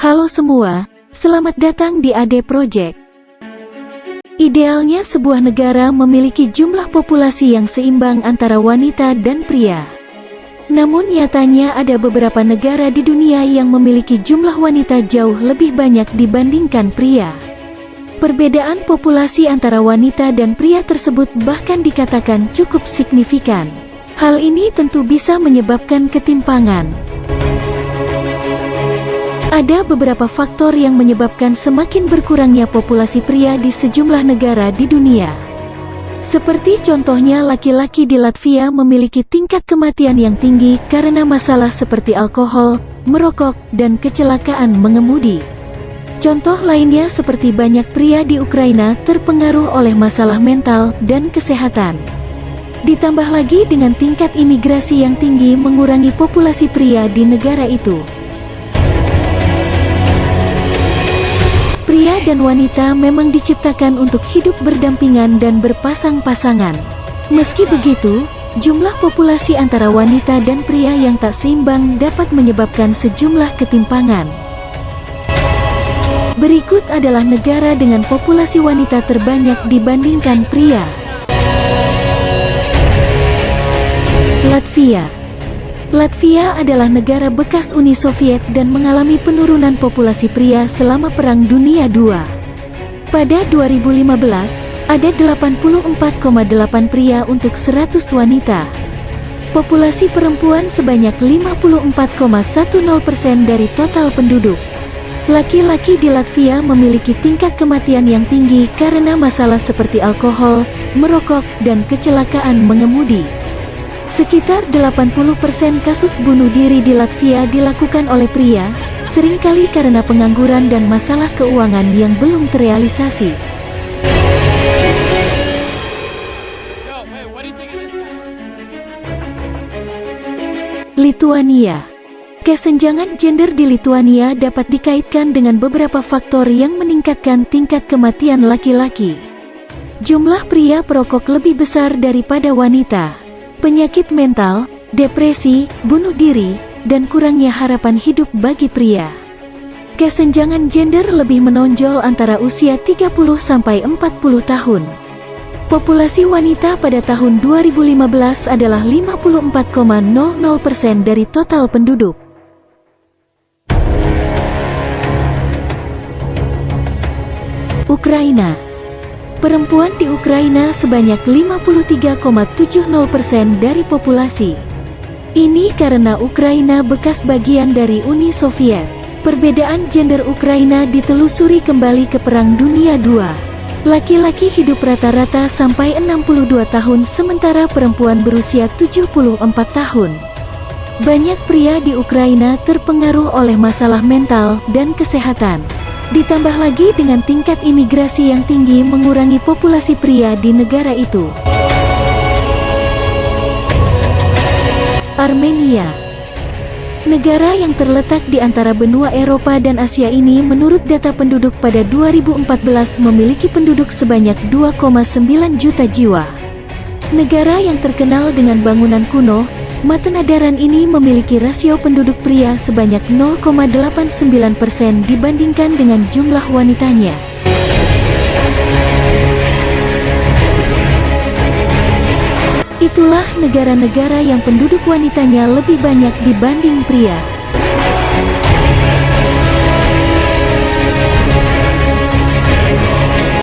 Halo semua, selamat datang di AD Project. Idealnya sebuah negara memiliki jumlah populasi yang seimbang antara wanita dan pria. Namun nyatanya ada beberapa negara di dunia yang memiliki jumlah wanita jauh lebih banyak dibandingkan pria. Perbedaan populasi antara wanita dan pria tersebut bahkan dikatakan cukup signifikan. Hal ini tentu bisa menyebabkan ketimpangan. Ada beberapa faktor yang menyebabkan semakin berkurangnya populasi pria di sejumlah negara di dunia. Seperti contohnya laki-laki di Latvia memiliki tingkat kematian yang tinggi karena masalah seperti alkohol, merokok, dan kecelakaan mengemudi. Contoh lainnya seperti banyak pria di Ukraina terpengaruh oleh masalah mental dan kesehatan. Ditambah lagi dengan tingkat imigrasi yang tinggi mengurangi populasi pria di negara itu. Pria dan wanita memang diciptakan untuk hidup berdampingan dan berpasang-pasangan. Meski begitu, jumlah populasi antara wanita dan pria yang tak seimbang dapat menyebabkan sejumlah ketimpangan. Berikut adalah negara dengan populasi wanita terbanyak dibandingkan pria. Latvia Latvia adalah negara bekas Uni Soviet dan mengalami penurunan populasi pria selama Perang Dunia II. Pada 2015, ada 84,8 pria untuk 100 wanita. Populasi perempuan sebanyak 54,10% dari total penduduk. Laki-laki di Latvia memiliki tingkat kematian yang tinggi karena masalah seperti alkohol, merokok, dan kecelakaan mengemudi. Sekitar 80% kasus bunuh diri di Latvia dilakukan oleh pria, sering kali karena pengangguran dan masalah keuangan yang belum terrealisasi. Lituania Kesenjangan gender di Lituania dapat dikaitkan dengan beberapa faktor yang meningkatkan tingkat kematian laki-laki. Jumlah pria perokok lebih besar daripada wanita penyakit mental, depresi, bunuh diri, dan kurangnya harapan hidup bagi pria. Kesenjangan gender lebih menonjol antara usia 30-40 tahun. Populasi wanita pada tahun 2015 adalah 54,00% dari total penduduk. Ukraina Perempuan di Ukraina sebanyak 53,70% dari populasi. Ini karena Ukraina bekas bagian dari Uni Soviet. Perbedaan gender Ukraina ditelusuri kembali ke Perang Dunia II. Laki-laki hidup rata-rata sampai 62 tahun sementara perempuan berusia 74 tahun. Banyak pria di Ukraina terpengaruh oleh masalah mental dan kesehatan. Ditambah lagi dengan tingkat imigrasi yang tinggi mengurangi populasi pria di negara itu. Armenia Negara yang terletak di antara benua Eropa dan Asia ini menurut data penduduk pada 2014 memiliki penduduk sebanyak 2,9 juta jiwa. Negara yang terkenal dengan bangunan kuno, Matenadaran ini memiliki rasio penduduk pria sebanyak 0,89% dibandingkan dengan jumlah wanitanya. Itulah negara-negara yang penduduk wanitanya lebih banyak dibanding pria.